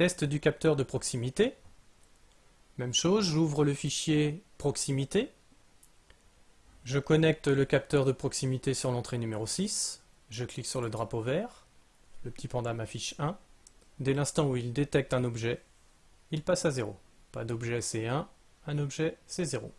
Test du capteur de proximité. Même chose, j'ouvre le fichier proximité. Je connecte le capteur de proximité sur l'entrée numéro 6. Je clique sur le drapeau vert. Le petit panda m'affiche 1. Dès l'instant où il détecte un objet, il passe à 0. Pas d'objet, c'est 1. Un objet, c'est 0.